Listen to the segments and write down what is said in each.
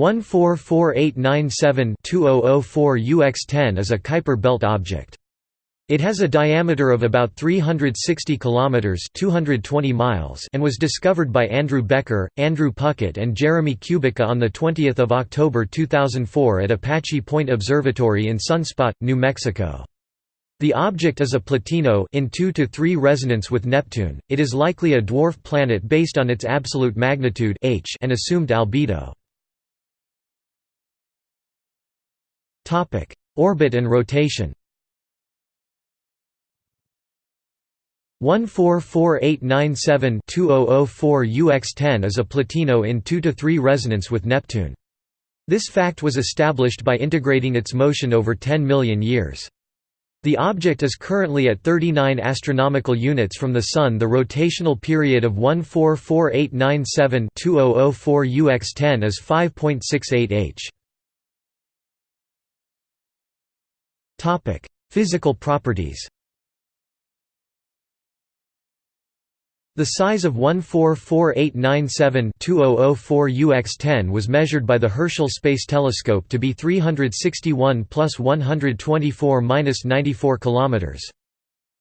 144897-2004 UX10 is a Kuiper belt object. It has a diameter of about 360 kilometers (220 miles) and was discovered by Andrew Becker, Andrew Puckett and Jeremy Kubica on the 20th of October 2004 at Apache Point Observatory in Sunspot, New Mexico. The object is a Plutino in 2 to 3 resonance with Neptune. It is likely a dwarf planet based on its absolute magnitude h and assumed albedo. Orbit and rotation. 144897-2004 UX10 is a Plutino in 2 to 3 resonance with Neptune. This fact was established by integrating its motion over 10 million years. The object is currently at 39 astronomical units from the Sun. The rotational period of 144897-2004 UX10 is 5.68 h. Topic: Physical properties. The size of 144897-2004 UX10 was measured by the Herschel Space Telescope to be 361 plus 124 minus 94 kilometers.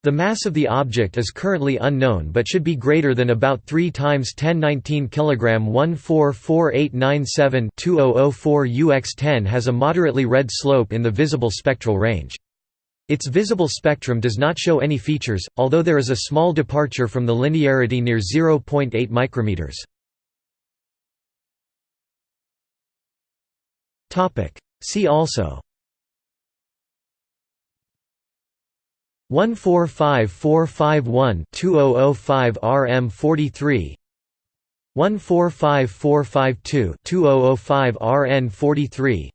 The mass of the object is currently unknown but should be greater than about 3 times 1019 kg 144897-2004 UX10 has a moderately red slope in the visible spectral range. Its visible spectrum does not show any features, although there is a small departure from the linearity near 0.8 micrometers. See also 145451-2005 RM43 145452-2005 RN43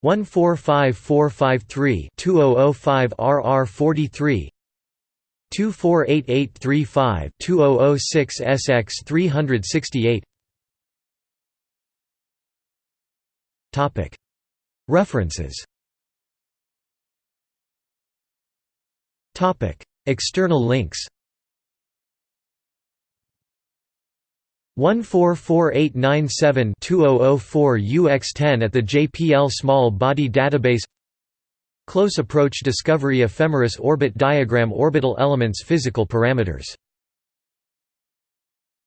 145453 2005 RR43 248835 2006 SX 368 Topic. References External links. 144897-2004 UX10 at the JPL Small Body Database. Close Approach Discovery Ephemeris Orbit Diagram Orbital Elements Physical Parameters